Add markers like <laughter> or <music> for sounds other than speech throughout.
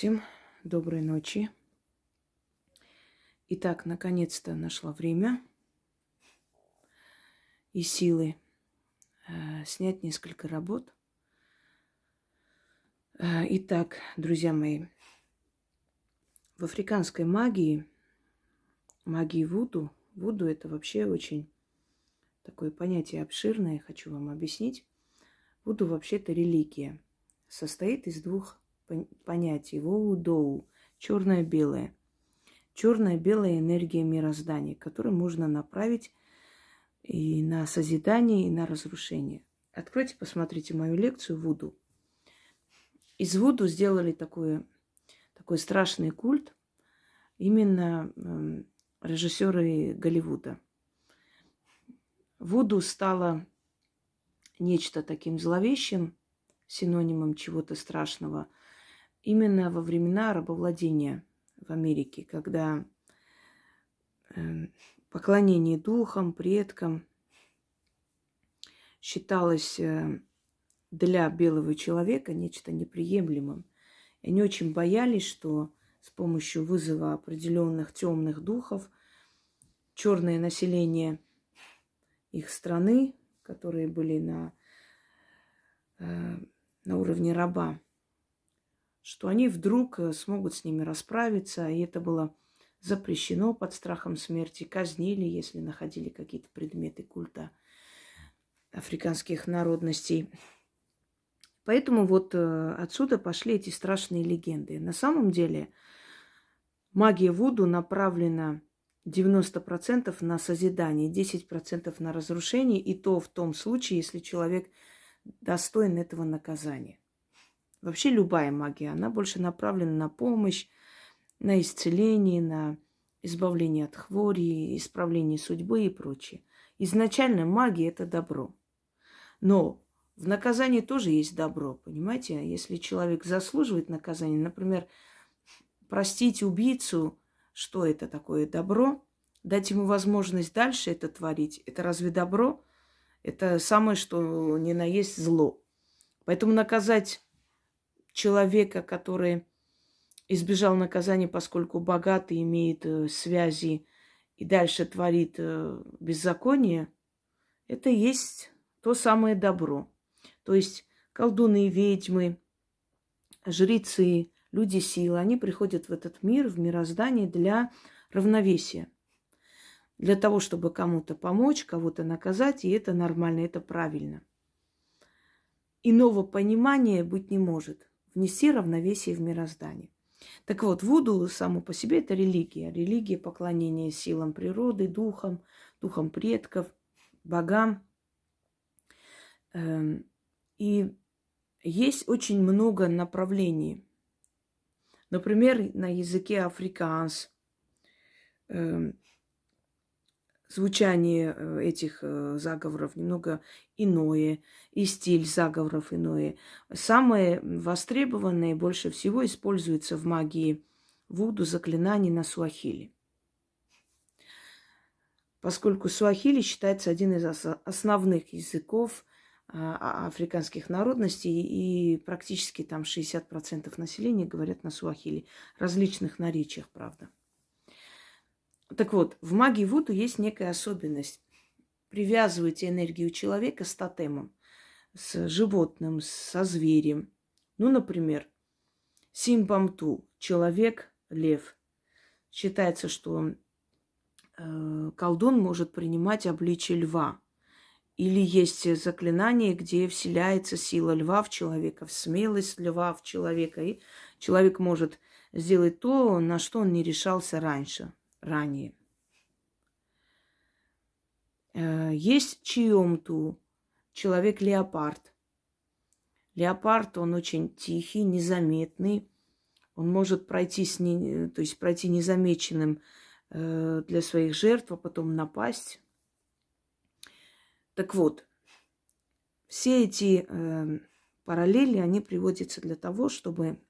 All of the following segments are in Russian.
Всем доброй ночи. Итак, наконец-то нашла время и силы э, снять несколько работ. Э, итак, друзья мои, в африканской магии, магии Вуду, Вуду это вообще очень такое понятие обширное, хочу вам объяснить. Вуду вообще-то религия. Состоит из двух понятий воу-доу, черное-белое. Черная-белая энергия мироздания, которую можно направить и на созидание, и на разрушение. Откройте, посмотрите мою лекцию Вуду. Из Вуду сделали такой, такой страшный культ именно э, режиссеры Голливуда. Вуду стало нечто таким зловещим, синонимом чего-то страшного – именно во времена рабовладения в Америке, когда э, поклонение духам, предкам считалось э, для белого человека нечто неприемлемым. И они очень боялись, что с помощью вызова определенных темных духов черное население их страны, которые были на, э, на уровне раба, что они вдруг э, смогут с ними расправиться, и это было запрещено под страхом смерти, казнили, если находили какие-то предметы культа африканских народностей. Поэтому вот э, отсюда пошли эти страшные легенды. На самом деле магия Вуду направлена 90% на созидание, 10% на разрушение, и то в том случае, если человек достоин этого наказания. Вообще любая магия, она больше направлена на помощь, на исцеление, на избавление от хвори, исправление судьбы и прочее. Изначально магия – это добро. Но в наказании тоже есть добро, понимаете? Если человек заслуживает наказания, например, простить убийцу, что это такое добро, дать ему возможность дальше это творить, это разве добро? Это самое, что не на есть зло. Поэтому наказать человека, который избежал наказания, поскольку богат и имеет э, связи и дальше творит э, беззаконие, это есть то самое добро. То есть колдуны и ведьмы, жрецы, люди силы, они приходят в этот мир, в мироздание для равновесия. Для того, чтобы кому-то помочь, кого-то наказать, и это нормально, это правильно. Иного понимания быть не может внести равновесие в мироздание. Так вот, Вуду само по себе это религия. Религия поклонения силам природы, духам, духам предков, богам. Эм, и есть очень много направлений. Например, на языке африканс эм, звучание э, этих э, заговоров немного иное, и стиль заговоров иное. Самое востребованное больше всего используется в магии Вуду заклинаний на суахили. Поскольку суахили считается один из основных языков а, а, африканских народностей, и практически там 60% населения говорят на суахили, различных наречиях, правда. Так вот, в магии Вуду есть некая особенность. Привязываете энергию человека с тотемом, с животным, со зверем. Ну, например, Симбамту, человек, лев. Считается, что э, колдун может принимать обличие льва. Или есть заклинание, где вселяется сила льва в человека, смелость льва в человека. И человек может сделать то, на что он не решался раньше ранее. Э, есть чьемту человек-леопард. Леопард, он очень тихий, незаметный. Он может пройти, с не, то есть пройти незамеченным э, для своих жертв, а потом напасть. Так вот, все эти э, параллели, они приводятся для того, чтобы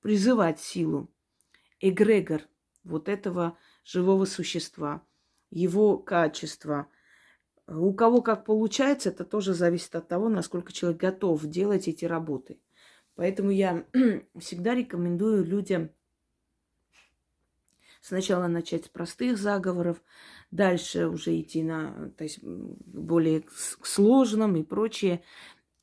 призывать силу, эгрегор вот этого живого существа, его качества. У кого как получается, это тоже зависит от того, насколько человек готов делать эти работы. Поэтому я <clears throat> всегда рекомендую людям сначала начать с простых заговоров, дальше уже идти на то есть, более к сложным и прочее.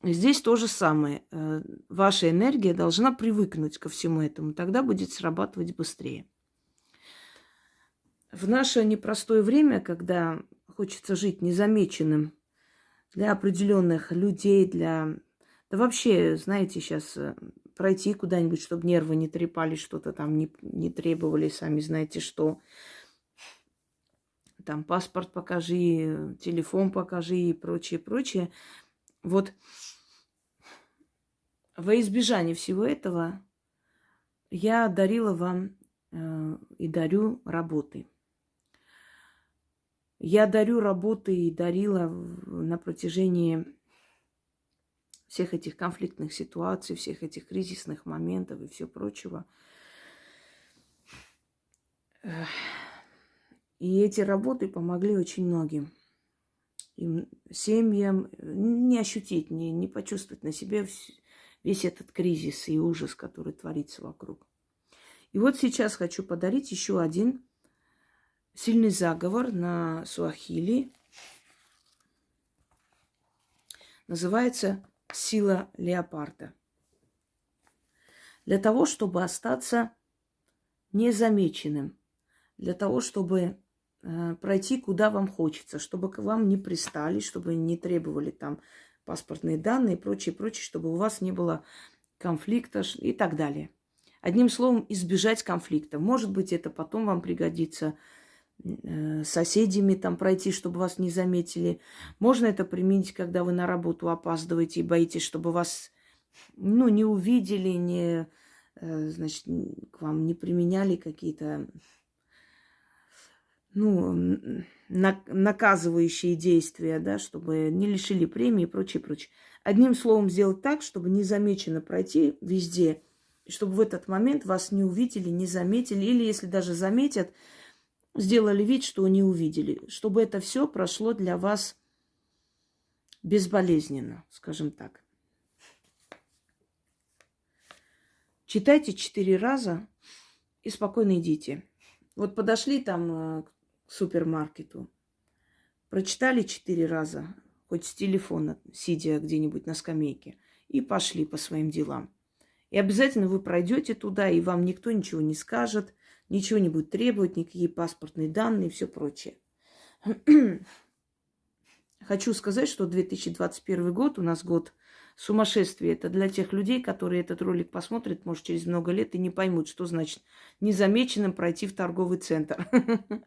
Здесь то же самое. Э, ваша энергия должна привыкнуть ко всему этому, тогда будет срабатывать быстрее. В наше непростое время, когда хочется жить незамеченным для определенных людей, для... Да вообще, знаете, сейчас э, пройти куда-нибудь, чтобы нервы не трепали, что-то там не, не требовали, сами знаете что. Там паспорт покажи, телефон покажи и прочее, прочее. Вот во избежание всего этого я дарила вам э, и дарю работы. Я дарю работы и дарила на протяжении всех этих конфликтных ситуаций, всех этих кризисных моментов и все прочего. И эти работы помогли очень многим. Им, семьям не ощутить, не, не почувствовать на себе весь этот кризис и ужас, который творится вокруг. И вот сейчас хочу подарить еще один сильный заговор на суахили. Называется «Сила леопарда». Для того, чтобы остаться незамеченным, для того, чтобы э, пройти куда вам хочется, чтобы к вам не пристали, чтобы не требовали там паспортные данные и прочее, прочее, чтобы у вас не было конфликта и так далее. Одним словом, избежать конфликта. Может быть, это потом вам пригодится соседями там пройти, чтобы вас не заметили. Можно это применить, когда вы на работу опаздываете и боитесь, чтобы вас ну, не увидели, не, э, значит, к вам не применяли какие-то ну, наказывающие действия, да, чтобы не лишили премии и прочее, прочее. Одним словом, сделать так, чтобы незамеченно пройти везде, и чтобы в этот момент вас не увидели, не заметили, или если даже заметят, сделали вид, что не увидели, чтобы это все прошло для вас безболезненно, скажем так. Читайте четыре раза и спокойно идите. Вот подошли там э, к супермаркету. Прочитали четыре раза, хоть с телефона, сидя где-нибудь на скамейке, и пошли по своим делам. И обязательно вы пройдете туда, и вам никто ничего не скажет, ничего не будет требовать, никакие паспортные данные и все прочее. <clears throat> Хочу сказать, что 2021 год у нас год сумасшествие. Это для тех людей, которые этот ролик посмотрят, может, через много лет и не поймут, что значит незамеченным пройти в торговый центр. <laughs>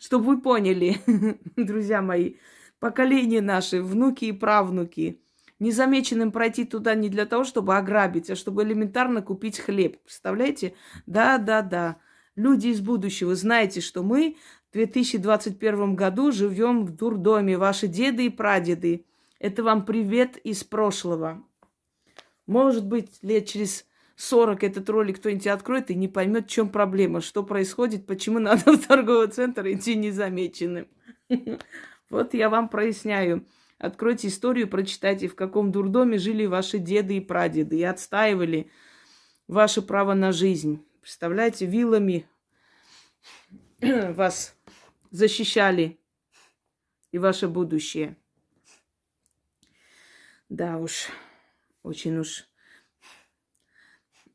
Чтобы вы поняли, <laughs> друзья мои, поколение наши, внуки и правнуки, незамеченным пройти туда не для того, чтобы ограбить, а чтобы элементарно купить хлеб. Представляете? Да, да, да. Люди из будущего, знаете, что мы в 2021 году живем в дурдоме. Ваши деды и прадеды это вам привет из прошлого. Может быть, лет через 40 этот ролик кто-нибудь откроет и не поймет, в чем проблема, что происходит, почему надо в торговый центр идти незамеченным. <laughs> Вот я вам проясняю. Откройте историю, прочитайте, в каком дурдоме жили ваши деды и прадеды и отстаивали ваше право на жизнь. Представляете, вилами <clears throat> вас защищали и ваше будущее. Да уж, очень уж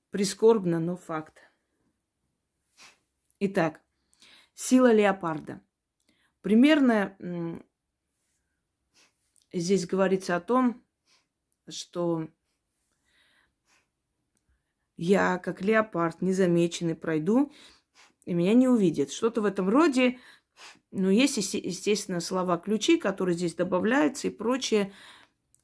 прискорбно, но факт. Итак, сила леопарда. Примерно здесь говорится о том, что я, как леопард, незамеченный, пройду, и меня не увидят. Что-то в этом роде. Ну, есть, естественно, слова-ключи, которые здесь добавляются и прочее.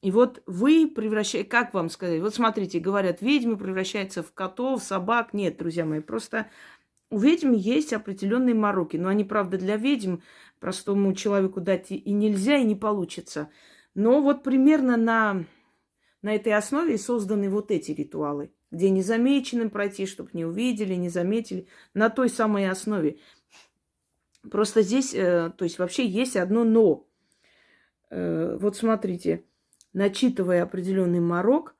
И вот вы превращаете, как вам сказать, вот смотрите, говорят, ведьмы превращаются в котов, собак. Нет, друзья мои, просто у ведьм есть определенные мороки. Но они, правда, для ведьм простому человеку дать и нельзя, и не получится. Но вот примерно на, на этой основе созданы вот эти ритуалы, где незамеченным пройти, чтобы не увидели, не заметили. На той самой основе. Просто здесь, э, то есть вообще есть одно но. Э, вот смотрите начитывая определенный морок,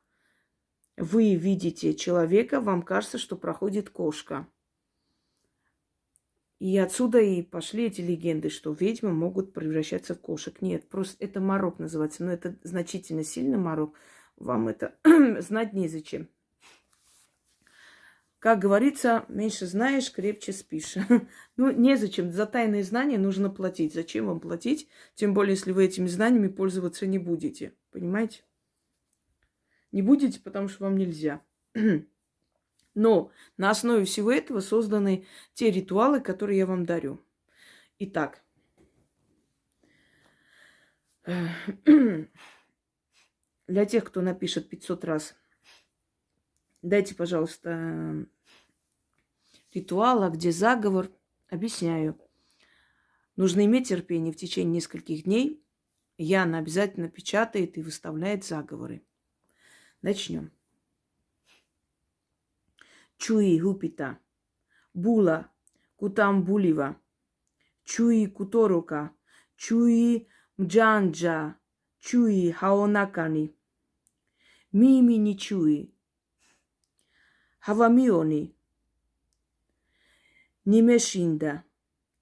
вы видите человека, вам кажется, что проходит кошка. И отсюда и пошли эти легенды, что ведьмы могут превращаться в кошек. Нет, просто это морок называется. Но это значительно сильно морок. Вам это <clears throat> знать незачем. Как говорится, меньше знаешь, крепче спишь. <laughs> ну, незачем. За тайные знания нужно платить. Зачем вам платить? Тем более, если вы этими знаниями пользоваться не будете. Понимаете? Не будете, потому что вам нельзя. <clears throat> Но на основе всего этого созданы те ритуалы, которые я вам дарю. Итак, <clears throat> для тех, кто напишет 500 раз, дайте, пожалуйста, ритуал, а где заговор. Объясняю. Нужно иметь терпение в течение нескольких дней. Яна обязательно печатает и выставляет заговоры. Начнем. Чуи Гупита, Була Кутамбулива, Чуи Куторока, Чуи Мджанджа, Чуи Хаонакани, Мими Ничуи, Хавамиони, Nimeshinda,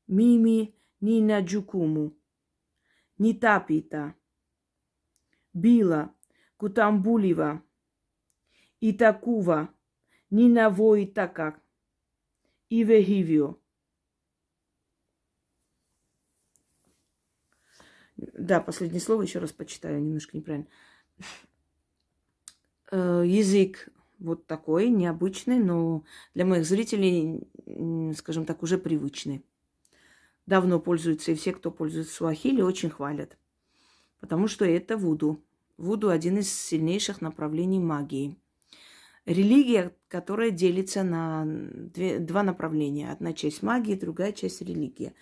Mimi Nina Джукуму, Нитапита, Била Кутамбулива, Итакува, Нинавой Така, Ивехивио. Да, последнее слово еще раз почитаю, немножко неправильно. Э, язык вот такой, необычный, но для моих зрителей, скажем так, уже привычный. Давно пользуются, и все, кто пользуется суахили, очень хвалят. Потому что это вуду. Вуду – один из сильнейших направлений магии – религия, которая делится на две, два направления. Одна часть магии, другая часть религии.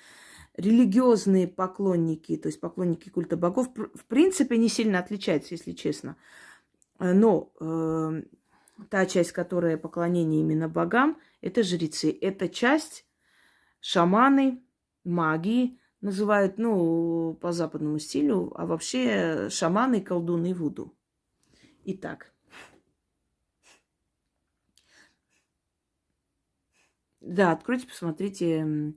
Религиозные поклонники, то есть поклонники культа богов, в принципе, не сильно отличаются, если честно. Но э, та часть, которая поклонение именно богам, это жрецы. Это часть шаманы, магии, называют, ну, по западному стилю, а вообще шаманы, колдуны, вуду. Итак, Да, откройте, посмотрите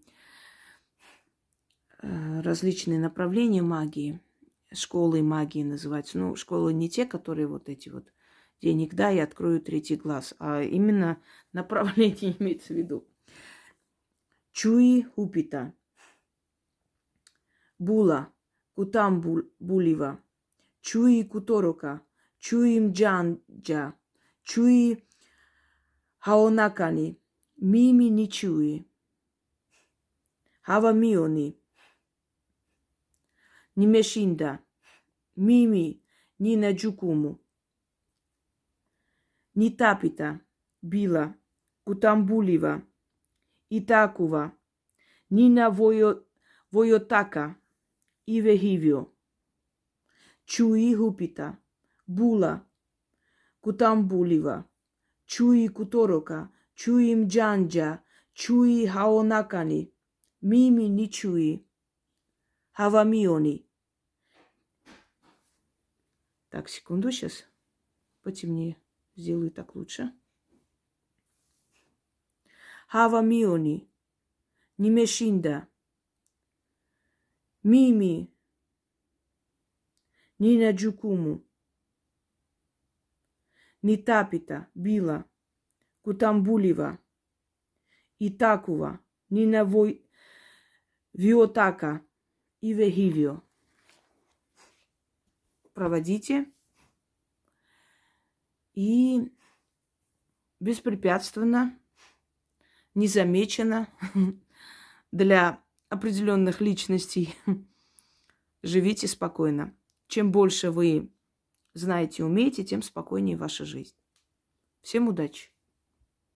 э, различные направления магии. Школы магии называются. Ну, школы не те, которые вот эти вот денег, да, и открою третий глаз, а именно <laughs> направление <laughs> имеется в виду. Чуи Хупита. Була. Кутам Булива. Чуи Куторока. Чуи Мджанджа. Чуи Хаонакани. Mimi ni chui. Hava mioni. Nimeshinda. Mimi nina ни тапита, била, кутамбулива, и такува, ни на војо, војотака, и вехивио. Чуи хупита, була, кутамбулива, чуи куторока, чуи мджанджа, чуи хаонакани, мими ни чуи, хавамиони. Так, секунду сейчас, потемнее. Сделаю так лучше. Хавамиони, Нимешинда, Мими, Нина Джукуму, Нитапита, Била – Кутамбулева, Итакова, Нина Вой... Виотака. И Вехивио. Проводите и беспрепятственно, незамеченно <laughs> для определенных личностей <laughs> живите спокойно. Чем больше вы знаете умеете, тем спокойнее ваша жизнь. Всем удачи!